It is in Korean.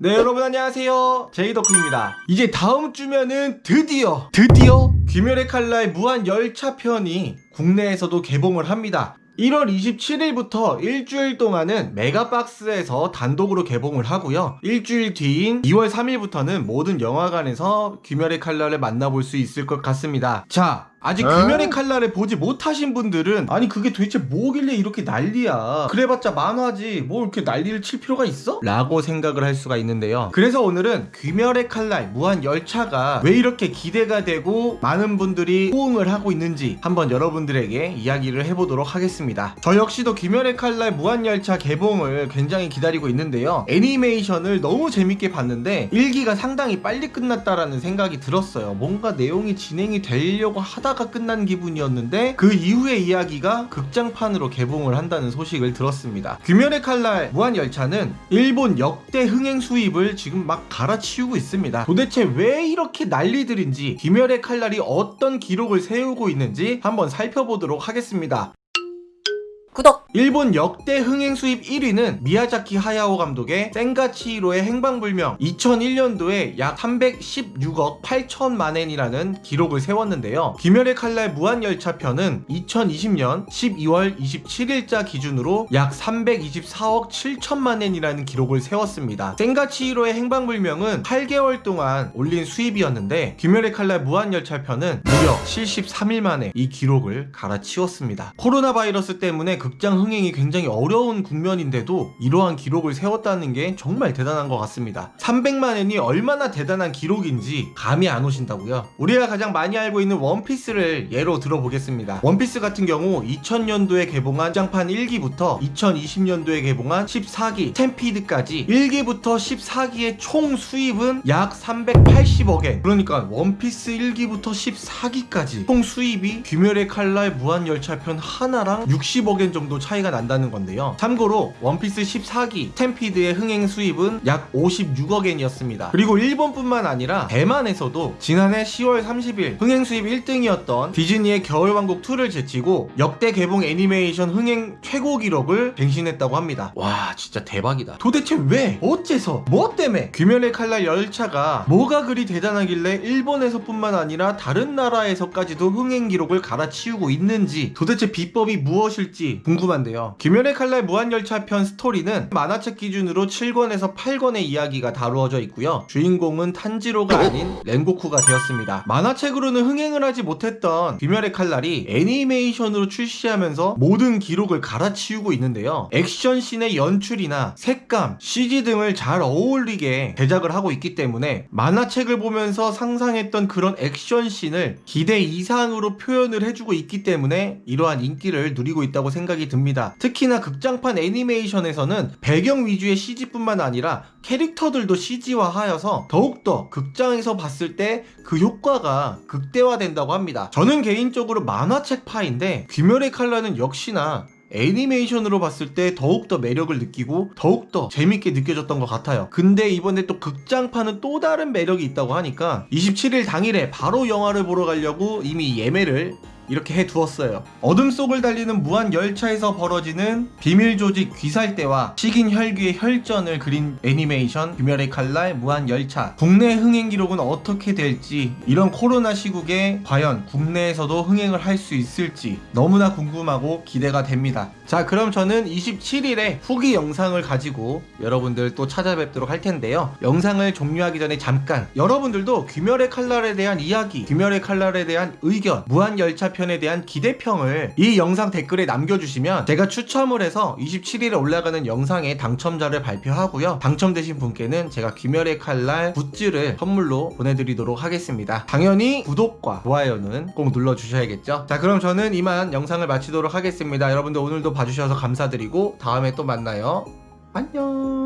네 여러분 안녕하세요. 제이덕후입니다. 이제 다음 주면은 드디어 드디어 귀멸의 칼날 무한 열차 편이 국내에서도 개봉을 합니다 1월 27일부터 일주일 동안은 메가박스에서 단독으로 개봉을 하고요. 일주일 뒤인 2월 3일부터는 모든 영화관에서 귀멸의 칼날을 만나볼 수 있을 것 같습니다. 자 아직 어? 귀멸의 칼날을 보지 못하신 분들은 아니 그게 도대체 뭐길래 이렇게 난리야? 그래봤자 만화지 뭐 이렇게 난리를 칠 필요가 있어? 라고 생각을 할 수가 있는데요. 그래서 오늘은 귀멸의 칼날 무한 열차가 왜 이렇게 기대가 되고 많은 분들이 호응을 하고 있는지 한번 여러분들에게 이야기를 해보도록 하겠습니다 저 역시도 귀멸의 칼날 무한 열차 개봉을 굉장히 기다리고 있는데요. 애니메이션을 너무 재밌게 봤는데 1기가 상당히 빨리 끝났다라는 생각이 들었어요. 뭔가 내용이 진행이 되려고 하다가 끝난 기분이었는데 그 이후의 이야기가 극장판으로 개봉을 한다는 소식을 들었습니다. 귀멸의 칼날 무한 열차는 일본 역대 흥행 수입을 지금 막 갈아치우고 있습니다. 도대체 왜 이렇게 난리들인지 귀멸의 칼날이 어떤 기록을 세우고 있는지 한번 살펴보도록 하겠습니다 구독! 일본 역대 흥행 수입 1위는 미야자키 하야오 감독의 센가치히로의 행방불명 2001년도에 약 316억 8천만엔이라는 기록을 세웠는데요. 귀멸의 칼날 무한열차 편은 2020년 12월 27일자 기준으로 약 324억 7천만엔이라는 기록을 세웠습니다. 센가치히로의 행방불명은 8개월 동안 올린 수입이었는데 귀멸의 칼날 무한열차 편은 무려 73일 만에 이 기록을 갈아치웠습니다. 코로나 바이러스 때문에 극장 흥행이 굉장히 어려운 국면인데도 이러한 기록을 세웠다는 게 정말 대단한 것 같습니다. 300만엔이 얼마나 대단한 기록인지 감이 안 오신다고요? 우리가 가장 많이 알고 있는 원피스를 예로 들어보겠습니다. 원피스 같은 경우 2000년도에 개봉한 극장판 1기부터 2020년도에 개봉한 14기 Stampede까지 1기부터 14기의 총 수입은 약 380억엔 그러니까 원피스 1기부터 14기까지 총 수입이 귀멸의 칼날 무한열차편 하나랑 60억엔 정도 차이가 난다는 건데요. 참고로 원피스 14기 Stampede의 흥행 수입은 약 56억엔이었습니다. 그리고 일본뿐만 아니라 대만에서도 지난해 10월 30일 흥행 수입 1등이었던 디즈니의 겨울왕국 2를 제치고 역대 개봉 애니메이션 흥행 최고 기록을 갱신했다고 합니다. 와 진짜 대박이다. 도대체 왜? 어째서? 뭐 때문에? 귀멸의 칼날 열차가 뭐가 그리 대단하길래 일본에서뿐만 아니라 다른 나라에서까지도 흥행 기록을 갈아치우고 있는지 도대체 비법이 무엇일지 궁금한데요. 귀멸의 칼날 무한열차 편 스토리는 만화책 기준으로 7권에서 8권의 이야기가 다루어져 있고요. 주인공은 탄지로가 아닌 렌고쿠가 되었습니다. 만화책으로는 흥행을 하지 못했던 귀멸의 칼날이 애니메이션으로 출시하면서 모든 기록을 갈아치우고 있는데요. 액션씬의 연출이나 색감, CG 등을 잘 어울리게 제작을 하고 있기 때문에 만화책을 보면서 상상했던 그런 액션씬을 기대 이상으로 표현을 해주고 있기 때문에 이러한 인기를 누리고 있다고 생각 이 듭니다. 특히나 극장판 애니메이션에서는 배경 위주의 CG뿐만 아니라 캐릭터들도 CG화하여서 더욱더 극장에서 봤을 때 그 효과가 극대화된다고 합니다. 저는 개인적으로 만화책 파인데 귀멸의 칼날은 역시나 애니메이션으로 봤을 때 더욱더 매력을 느끼고 더욱더 재밌게 느껴졌던 것 같아요 근데 이번에 또 극장판은 또 다른 매력이 있다고 하니까 27일 당일에 바로 영화를 보러 가려고 이미 예매를 이렇게 해두었어요. 어둠 속을 달리는 무한 열차에서 벌어지는 비밀 조직 귀살대와 식인 혈귀의 혈전을 그린 애니메이션 귀멸의 칼날 무한 열차. 국내 흥행 기록은 어떻게 될지 이런 코로나 시국에 과연 국내에서도 흥행을 할 수 있을지 너무나 궁금하고 기대가 됩니다. 자, 그럼 저는 27일에 후기 영상을 가지고 여러분들 또 찾아뵙도록 할 텐데요. 영상을 종료하기 전에 잠깐 여러분들도 귀멸의 칼날에 대한 이야기, 귀멸의 칼날에 대한 의견, 무한 열차 편에 대한 기대평을 이 영상 댓글에 남겨주시면 제가 추첨을 해서 27일에 올라가는 영상의 당첨자를 발표하고요. 당첨되신 분께는 제가 귀멸의 칼날 굿즈를 선물로 보내드리도록 하겠습니다. 당연히 구독과 좋아요는 꼭 눌러주셔야겠죠. 자 그럼 저는 이만 영상을 마치도록 하겠습니다. 여러분들 오늘도 봐주셔서 감사드리고 다음에 또 만나요. 안녕